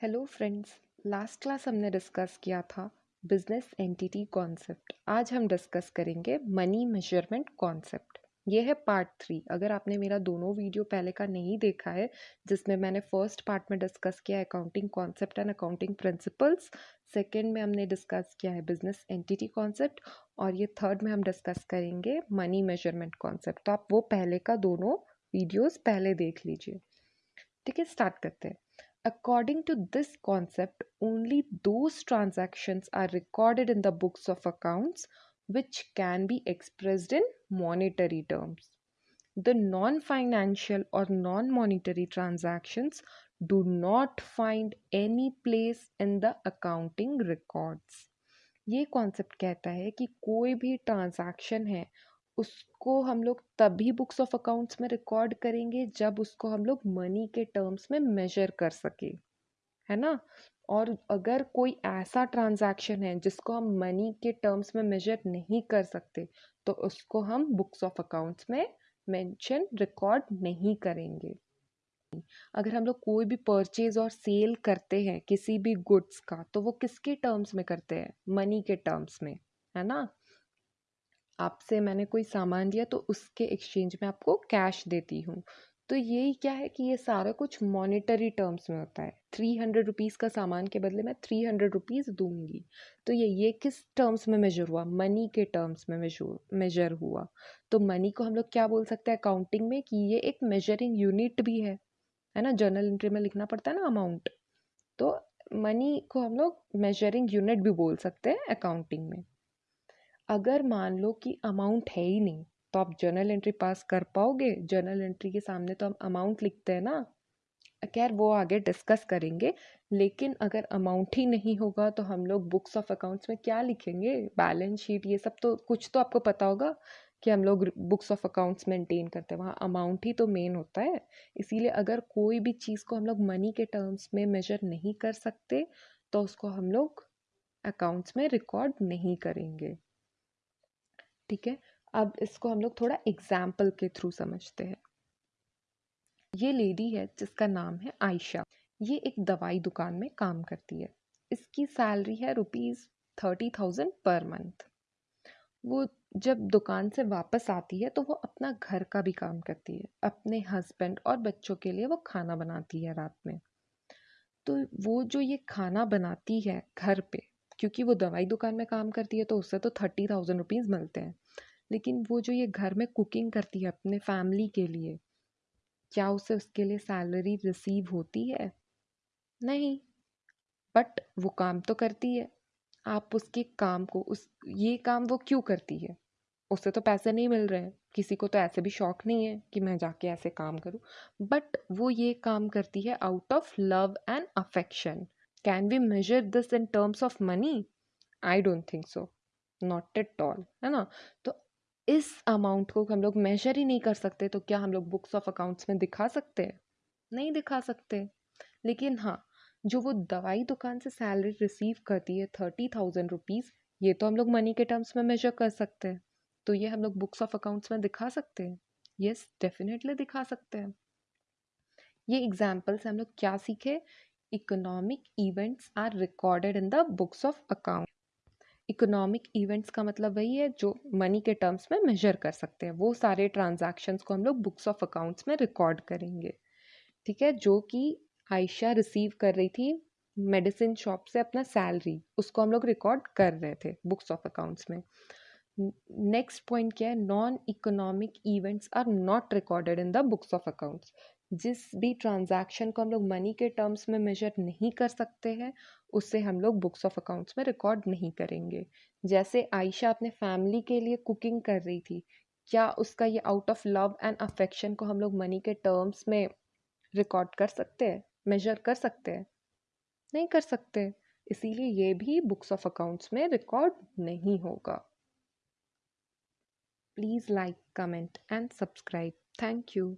Friends last class हमने discuss किया था बिज़नेस एंटिटी कॉन्सेप्ट आज हम डिस्कस करेंगे मनी मेज़रमेंट कॉन्सेप्ट ये है पार्ट थ्री अगर आपने मेरा दोनों वीडियो पहले का नहीं देखा है, जिसमें मैंने फ़र्स्ट पार्ट में डिस्कस किया accounting concept and accounting principles second में हमने डिस्कस किया है बिज़नेस एंटिटी कॉन्सेप्ट और ये थर्ड में हम डिस्कस करेंगे मनी मेज़रमेंट कॉन्सेप्ट तो आप वो पहले का दोनों वीडियोज़ पहले देख लीजिए। ठीक है स्टार्ट करते हैं। According to this concept, only those transactions are recorded in the books of accounts which can be expressed in monetary terms. The non financial or non monetary transactions do not find any place in the accounting records. ये concept कहता है कि कोई भी transaction है उसको हम लोग तभी बुक्स ऑफ़ अकाउंट्स में रिकॉर्ड करेंगे जब उसको हम लोग मनी के टर्म्स में मेजर कर सके, है ना? और अगर कोई ऐसा ट्रांजैक्शन है जिसको हम मनी के टर्म्स में मेजर नहीं कर सकते तो उसको हम बुक्स ऑफ़ अकाउंट्स में मेंशन रिकॉर्ड नहीं करेंगे। अगर हम लोग कोई भी परचेज और सेल करते हैं किसी भी गुड्स का तो वो किसके टर्म्स में करते हैं? मनी के टर्म्स में, है ना? आपसे मैंने कोई सामान दिया तो उसके एक्सचेंज में आपको कैश देती हूँ। तो यही क्या है कि ये सारा कुछ मॉनेटरी टर्म्स में होता है। थ्री हंड्रेड रुपीज़ का सामान के बदले मैं थ्री हंड्रेड रुपीज़ दूँगी। तो ये ये किस टर्म्स में मेजर हुआ? मनी के टर्म्स में मेजर मेजर हुआ। तो मनी को हम लोग क्या बोल सकते हैं अकाउंटिंग में कि ये एक मेजरिंग यूनिट भी है है ना? जर्नल एंट्री में लिखना पड़ता है ना अमाउंट तो मनी को हम लोग मेजरिंग यूनिट भी बोल सकते हैं अकाउंटिंग में। अगर मान लो कि अमाउंट है ही नहीं तो आप जर्नल एंट्री पास कर पाओगे। जर्नल एंट्री के सामने तो हम अमाउंट लिखते हैं ना। खैर, वो आगे डिस्कस करेंगे, लेकिन अगर अमाउंट ही नहीं होगा तो हम लोग बुक्स ऑफ़ अकाउंट्स में क्या लिखेंगे? बैलेंस शीट ये सब तो कुछ तो आपको पता होगा कि हम लोग बुक्स ऑफ़ अकाउंट्स मेंटेन करते हैं। वहाँ अमाउंट ही तो मेन होता है। इसीलिए अगर कोई भी चीज़ को हम लोग मनी के टर्म्स में मेजर नहीं कर सकते तो उसको हम लोग अकाउंट्स में रिकॉर्ड नहीं करेंगे। ठीक है? अब इसको हम लोग थोड़ा एग्ज़ाम्पल के थ्रू समझते हैं। ये लेडी है, जिसका नाम है आयशा ये एक दवाई दुकान में काम करती है। इसकी सैलरी है rupees thirty thousand per month वो जब दुकान से वापस आती है तो वो अपना घर का भी काम करती है। अपने हस्बैंड और बच्चों के लिए वो खाना बनाती है रात में। तो वो जो ये खाना बनाती है घर पे क्योंकि वो दवाई दुकान में काम करती है तो उससे तो थर्टी थाउज़ेंड रुपीज़ मिलते हैं। लेकिन वो जो ये घर में कुकिंग करती है अपने फैमिली के लिए, क्या उसे उसके लिए सैलरी रिसीव होती है? नहीं, बट वो काम तो करती है। आप उसके काम को, उस, ये काम वो क्यों करती है? उससे तो पैसे नहीं मिल रहे हैं। किसी को तो ऐसे भी शौक नहीं है कि मैं जाके ऐसे काम करूँ। बट वो ये काम करती है out of love and affection can we measure this in terms of money I don't think so not at all है ना? तो इस अमाउंट को हम लोग मेजर ही नहीं कर सकते तो क्या हम लोग बुक्स ऑफ़ अकाउंट्स में दिखा सकते हैं? नहीं दिखा सकते। लेकिन हाँ जो वो दवाई दुकान से सैलरी रिसीव करती है थर्टी थाउज़ेंड रुपीज़ ये तो हम लोग मनी के टर्म्स में मेजर कर सकते हैं। तो ये हम लोग बुक्स ऑफ़ अकाउंट्स में दिखा सकते हैं? यस डेफिनेटली दिखा सकते हैं। ये एग्ज़ाम्पल से हम लोग क्या सीखे? Economic events are recorded in the books of account economic events का मतलब वही है जो मनी के टर्म्स में मेजर कर सकते हैं। वो सारे ट्रांजैक्शंस को हम लोग बुक्स ऑफ़ अकाउंट्स में रिकॉर्ड करेंगे। ठीक है? जो कि आयशा रिसीव कर रही थी मेडिसिन शॉप से अपना सैलरी उसको हम लोग रिकॉर्ड कर रहे थे बुक्स ऑफ़ अकाउंट्स में। नेक्स्ट पॉइंट क्या है? Non economic events are not recorded in the books of accounts जिस भी ट्रांजैक्शन को हम लोग मनी के टर्म्स में मेजर नहीं कर सकते हैं, उससे हम लोग बुक्स ऑफ़ अकाउंट्स में रिकॉर्ड नहीं करेंगे। जैसे आयशा अपने फैमिली के लिए कुकिंग कर रही थी, क्या उसका ये out of love and affection को हम लोग मनी के टर्म्स में रिकॉर्ड कर सकते हैं, मेजर कर सकते हैं? नहीं कर सकते। इसीलिए ये भी बुक्स ऑफ़ अकाउंट्स में रिकॉर्ड नहीं होगा। Please like, comment and subscribe thank you.